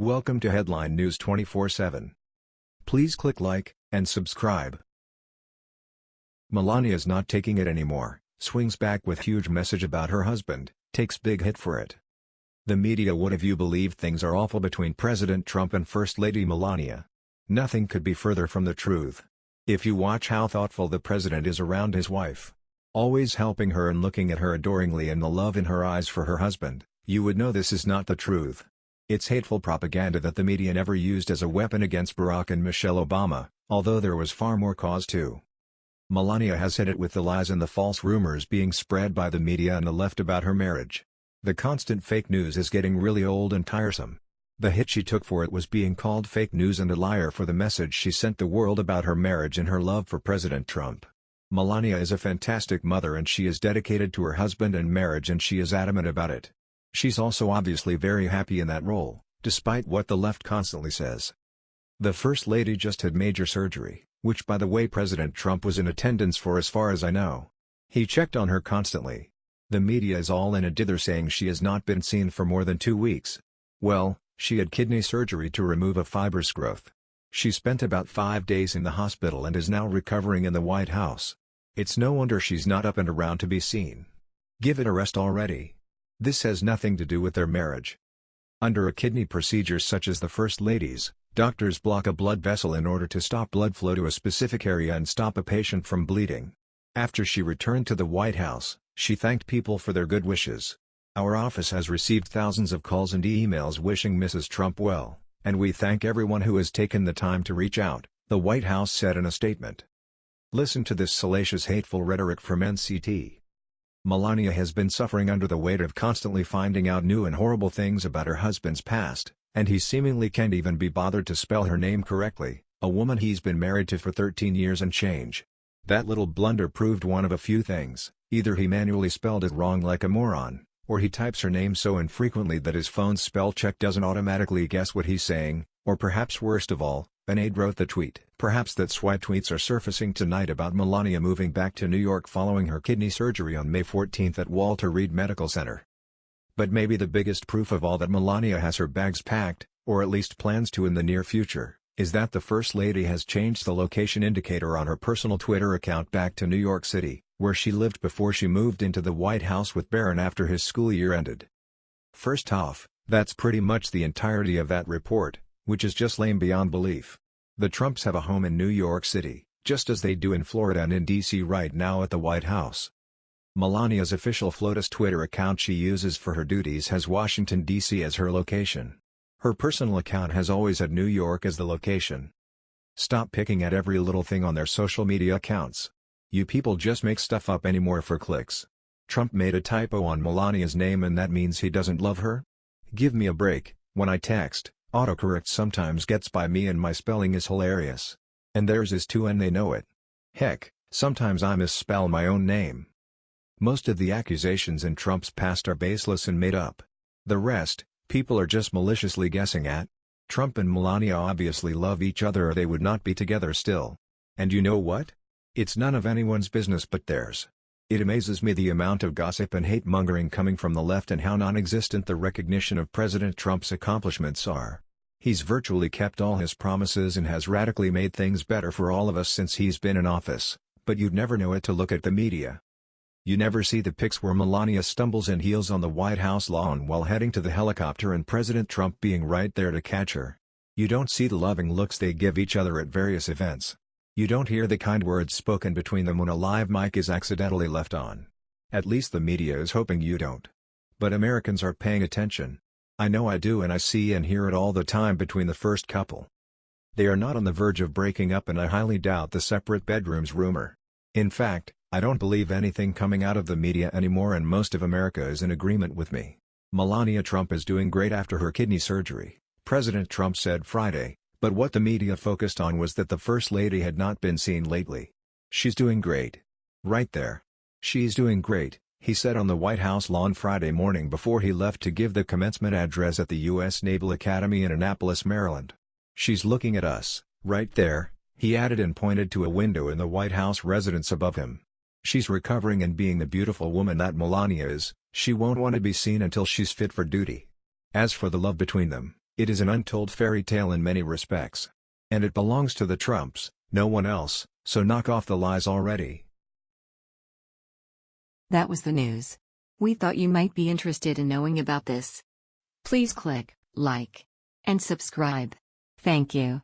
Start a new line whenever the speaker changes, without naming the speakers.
Welcome to Headline News 24/7. Please click like and subscribe. Melania's not taking it anymore, swings back with huge message about her husband, takes big hit for it. The media would have you believe things are awful between President Trump and First Lady Melania. Nothing could be further from the truth. If you watch how thoughtful the president is around his wife, always helping her and looking at her adoringly and the love in her eyes for her husband, you would know this is not the truth. It's hateful propaganda that the media never used as a weapon against Barack and Michelle Obama, although there was far more cause to. Melania has hit it with the lies and the false rumors being spread by the media and the left about her marriage. The constant fake news is getting really old and tiresome. The hit she took for it was being called fake news and a liar for the message she sent the world about her marriage and her love for President Trump. Melania is a fantastic mother and she is dedicated to her husband and marriage and she is adamant about it. She's also obviously very happy in that role, despite what the left constantly says. The First Lady just had major surgery, which by the way President Trump was in attendance for as far as I know. He checked on her constantly. The media is all in a dither saying she has not been seen for more than two weeks. Well, she had kidney surgery to remove a fibrous growth. She spent about five days in the hospital and is now recovering in the White House. It's no wonder she's not up and around to be seen. Give it a rest already. This has nothing to do with their marriage. Under a kidney procedure such as the First Lady's, doctors block a blood vessel in order to stop blood flow to a specific area and stop a patient from bleeding. After she returned to the White House, she thanked people for their good wishes. Our office has received thousands of calls and emails wishing Mrs. Trump well, and we thank everyone who has taken the time to reach out, the White House said in a statement. Listen to this salacious hateful rhetoric from NCT. Melania has been suffering under the weight of constantly finding out new and horrible things about her husband's past, and he seemingly can't even be bothered to spell her name correctly, a woman he's been married to for 13 years and change. That little blunder proved one of a few things, either he manually spelled it wrong like a moron, or he types her name so infrequently that his phone's spell check doesn't automatically guess what he's saying, or perhaps worst of all, an aide wrote the tweet. Perhaps that's why tweets are surfacing tonight about Melania moving back to New York following her kidney surgery on May 14 at Walter Reed Medical Center. But maybe the biggest proof of all that Melania has her bags packed, or at least plans to in the near future, is that the First Lady has changed the location indicator on her personal Twitter account back to New York City, where she lived before she moved into the White House with Barron after his school year ended. First off, that's pretty much the entirety of that report which is just lame beyond belief. The Trumps have a home in New York City, just as they do in Florida and in D.C. right now at the White House. Melania's official FLOTUS Twitter account she uses for her duties has Washington, D.C. as her location. Her personal account has always had New York as the location. Stop picking at every little thing on their social media accounts. You people just make stuff up anymore for clicks. Trump made a typo on Melania's name and that means he doesn't love her? Give me a break, when I text, Autocorrect sometimes gets by me and my spelling is hilarious. And theirs is too and they know it. Heck, sometimes I misspell my own name. Most of the accusations in Trump's past are baseless and made up. The rest, people are just maliciously guessing at. Trump and Melania obviously love each other or they would not be together still. And you know what? It's none of anyone's business but theirs. It amazes me the amount of gossip and hate-mongering coming from the left and how non-existent the recognition of President Trump's accomplishments are. He's virtually kept all his promises and has radically made things better for all of us since he's been in office, but you'd never know it to look at the media. You never see the pics where Melania stumbles and heels on the White House lawn while heading to the helicopter and President Trump being right there to catch her. You don't see the loving looks they give each other at various events. You don't hear the kind words spoken between them when a live mic is accidentally left on. At least the media is hoping you don't. But Americans are paying attention. I know I do and I see and hear it all the time between the first couple. They are not on the verge of breaking up and I highly doubt the separate bedrooms rumor. In fact, I don't believe anything coming out of the media anymore and most of America is in agreement with me. Melania Trump is doing great after her kidney surgery, President Trump said Friday, but what the media focused on was that the First Lady had not been seen lately. She's doing great. Right there. She's doing great, he said on the White House lawn Friday morning before he left to give the commencement address at the U.S. Naval Academy in Annapolis, Maryland. She's looking at us, right there, he added and pointed to a window in the White House residence above him. She's recovering and being the beautiful woman that Melania is, she won't want to be seen until she's fit for duty. As for the love between them, It is an untold fairy tale in many respects. And it belongs to the Trumps, no one else, so knock off the lies already.
That was the news. We thought you might be interested in knowing about this. Please click like and subscribe. Thank you.